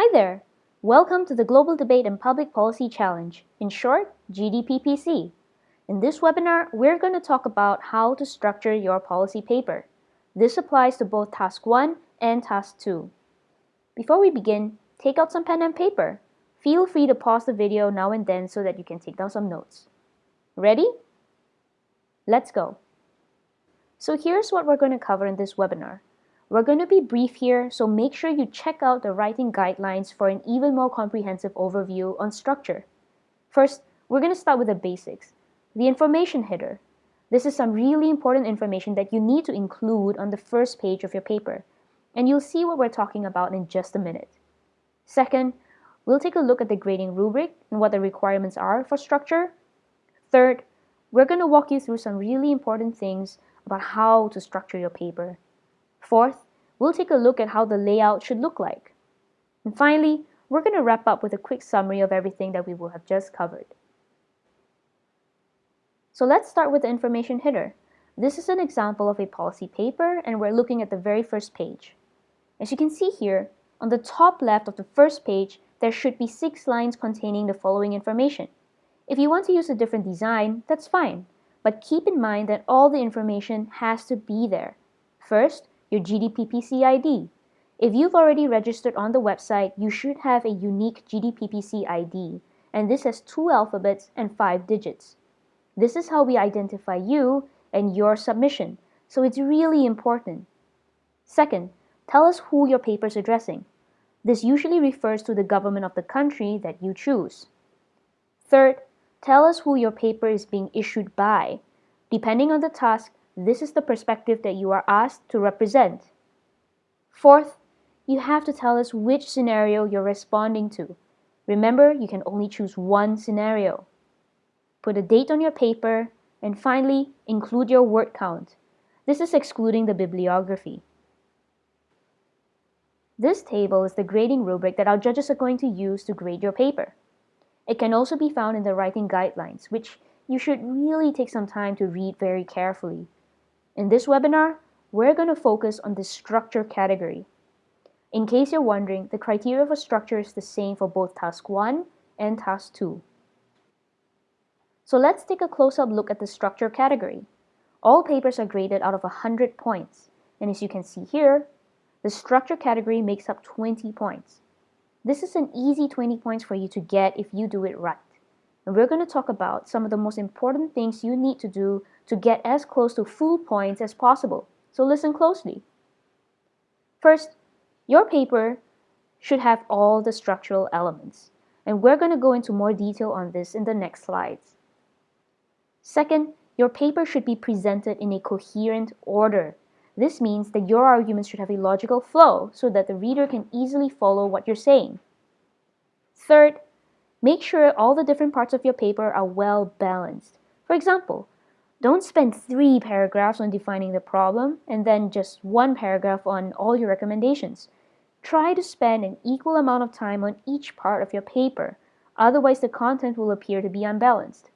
Hi there! Welcome to the Global Debate and Public Policy Challenge, in short, GDPPC. In this webinar, we're going to talk about how to structure your policy paper. This applies to both Task 1 and Task 2. Before we begin, take out some pen and paper. Feel free to pause the video now and then so that you can take down some notes. Ready? Let's go. So here's what we're going to cover in this webinar. We're going to be brief here, so make sure you check out the writing guidelines for an even more comprehensive overview on structure. First, we're going to start with the basics. The information header. This is some really important information that you need to include on the first page of your paper, and you'll see what we're talking about in just a minute. Second, we'll take a look at the grading rubric and what the requirements are for structure. Third, we're going to walk you through some really important things about how to structure your paper. Fourth, we'll take a look at how the layout should look like. And finally, we're going to wrap up with a quick summary of everything that we will have just covered. So let's start with the information header. This is an example of a policy paper and we're looking at the very first page. As you can see here, on the top left of the first page, there should be six lines containing the following information. If you want to use a different design, that's fine. But keep in mind that all the information has to be there. First, your GDPPC ID. If you've already registered on the website, you should have a unique GDPPC ID, and this has two alphabets and five digits. This is how we identify you and your submission, so it's really important. Second, tell us who your paper is addressing. This usually refers to the government of the country that you choose. Third, Tell us who your paper is being issued by. Depending on the task, this is the perspective that you are asked to represent. Fourth, you have to tell us which scenario you're responding to. Remember, you can only choose one scenario. Put a date on your paper, and finally, include your word count. This is excluding the bibliography. This table is the grading rubric that our judges are going to use to grade your paper. It can also be found in the writing guidelines, which you should really take some time to read very carefully. In this webinar, we're going to focus on the structure category. In case you're wondering, the criteria for structure is the same for both Task 1 and Task 2. So let's take a close-up look at the structure category. All papers are graded out of 100 points, and as you can see here, the structure category makes up 20 points. This is an easy 20 points for you to get if you do it right. And we're going to talk about some of the most important things you need to do to get as close to full points as possible. So listen closely. First, your paper should have all the structural elements. And we're going to go into more detail on this in the next slides. Second, your paper should be presented in a coherent order this means that your arguments should have a logical flow so that the reader can easily follow what you're saying. Third, make sure all the different parts of your paper are well balanced. For example, don't spend three paragraphs on defining the problem and then just one paragraph on all your recommendations. Try to spend an equal amount of time on each part of your paper, otherwise the content will appear to be unbalanced.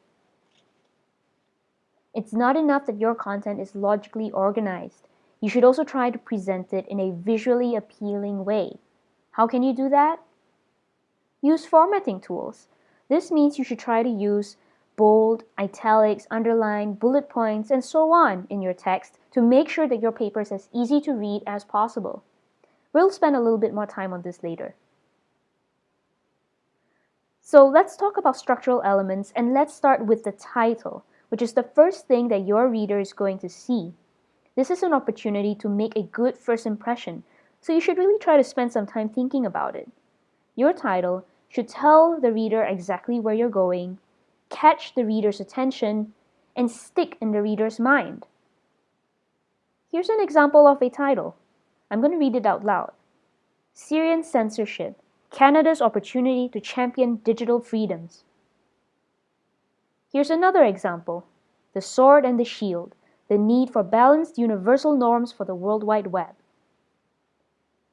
It's not enough that your content is logically organized. You should also try to present it in a visually appealing way. How can you do that? Use formatting tools. This means you should try to use bold, italics, underline, bullet points, and so on in your text to make sure that your paper is as easy to read as possible. We'll spend a little bit more time on this later. So let's talk about structural elements and let's start with the title, which is the first thing that your reader is going to see. This is an opportunity to make a good first impression, so you should really try to spend some time thinking about it. Your title should tell the reader exactly where you're going, catch the reader's attention, and stick in the reader's mind. Here's an example of a title. I'm going to read it out loud. Syrian Censorship, Canada's Opportunity to Champion Digital Freedoms. Here's another example. The Sword and the Shield, the need for balanced universal norms for the World Wide Web.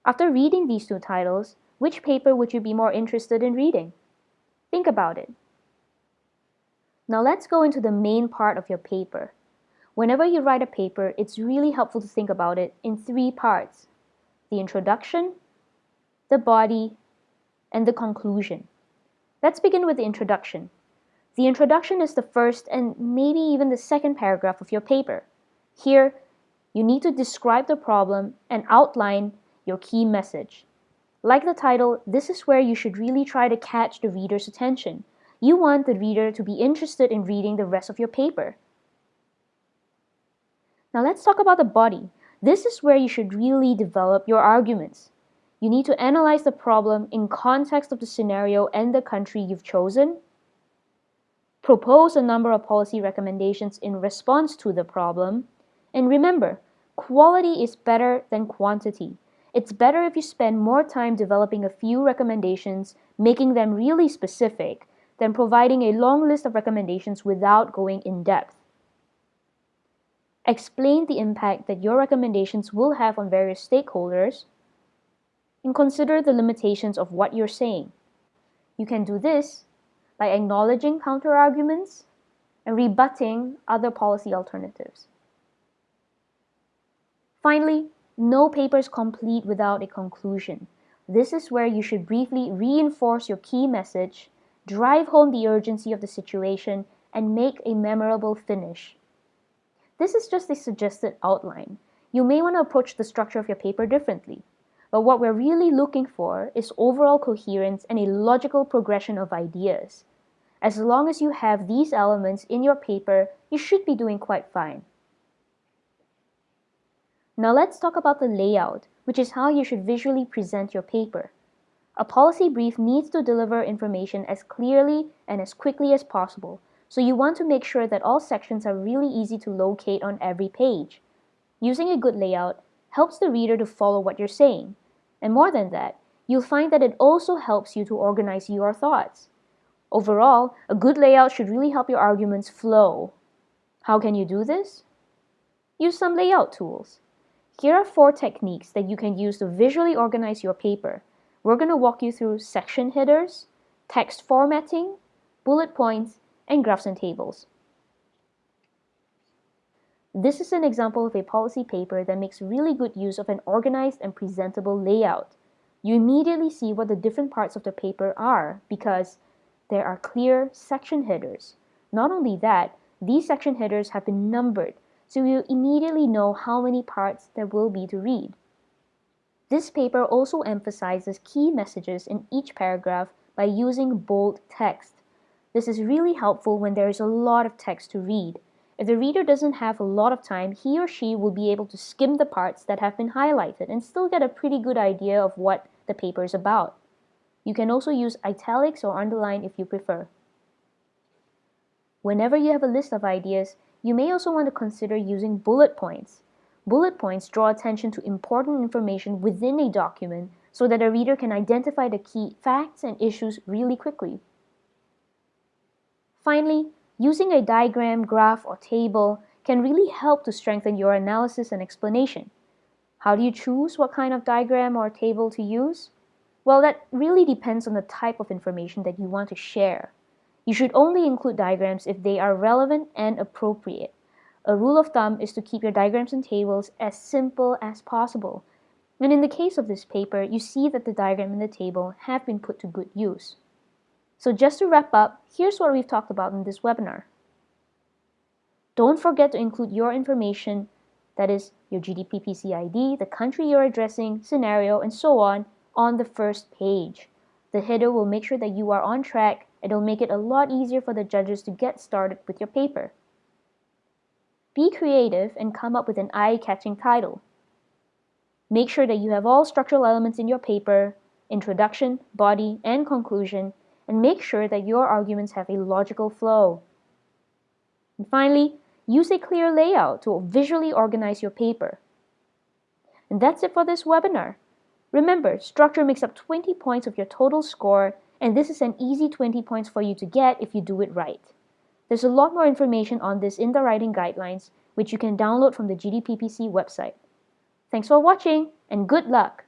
After reading these two titles, which paper would you be more interested in reading? Think about it. Now let's go into the main part of your paper. Whenever you write a paper, it's really helpful to think about it in three parts. The introduction, the body, and the conclusion. Let's begin with the introduction. The introduction is the first and maybe even the second paragraph of your paper. Here, you need to describe the problem and outline your key message. Like the title, this is where you should really try to catch the reader's attention. You want the reader to be interested in reading the rest of your paper. Now let's talk about the body. This is where you should really develop your arguments. You need to analyze the problem in context of the scenario and the country you've chosen. Propose a number of policy recommendations in response to the problem. And remember, quality is better than quantity. It's better if you spend more time developing a few recommendations, making them really specific, than providing a long list of recommendations without going in depth. Explain the impact that your recommendations will have on various stakeholders, and consider the limitations of what you're saying. You can do this by acknowledging counterarguments and rebutting other policy alternatives. Finally, no paper is complete without a conclusion. This is where you should briefly reinforce your key message, drive home the urgency of the situation, and make a memorable finish. This is just a suggested outline. You may want to approach the structure of your paper differently. But what we're really looking for is overall coherence and a logical progression of ideas. As long as you have these elements in your paper, you should be doing quite fine. Now let's talk about the layout, which is how you should visually present your paper. A policy brief needs to deliver information as clearly and as quickly as possible, so you want to make sure that all sections are really easy to locate on every page. Using a good layout helps the reader to follow what you're saying. And more than that, you'll find that it also helps you to organize your thoughts. Overall, a good layout should really help your arguments flow. How can you do this? Use some layout tools. Here are four techniques that you can use to visually organize your paper. We're going to walk you through section headers, text formatting, bullet points, and graphs and tables. This is an example of a policy paper that makes really good use of an organized and presentable layout. You immediately see what the different parts of the paper are because there are clear section headers. Not only that, these section headers have been numbered so you immediately know how many parts there will be to read. This paper also emphasizes key messages in each paragraph by using bold text. This is really helpful when there is a lot of text to read. If the reader doesn't have a lot of time, he or she will be able to skim the parts that have been highlighted and still get a pretty good idea of what the paper is about. You can also use italics or underline if you prefer. Whenever you have a list of ideas, you may also want to consider using bullet points. Bullet points draw attention to important information within a document so that a reader can identify the key facts and issues really quickly. Finally, using a diagram, graph, or table can really help to strengthen your analysis and explanation. How do you choose what kind of diagram or table to use? Well, that really depends on the type of information that you want to share. You should only include diagrams if they are relevant and appropriate. A rule of thumb is to keep your diagrams and tables as simple as possible. And in the case of this paper, you see that the diagram and the table have been put to good use. So just to wrap up, here's what we've talked about in this webinar. Don't forget to include your information, that is your GDPPC ID, the country you're addressing, scenario, and so on, on the first page. The header will make sure that you are on track It'll make it a lot easier for the judges to get started with your paper. Be creative and come up with an eye-catching title. Make sure that you have all structural elements in your paper, introduction, body, and conclusion, and make sure that your arguments have a logical flow. And finally, use a clear layout to visually organize your paper. And that's it for this webinar. Remember, structure makes up 20 points of your total score and this is an easy 20 points for you to get if you do it right. There's a lot more information on this in the writing guidelines, which you can download from the GDPPC website. Thanks for watching, and good luck!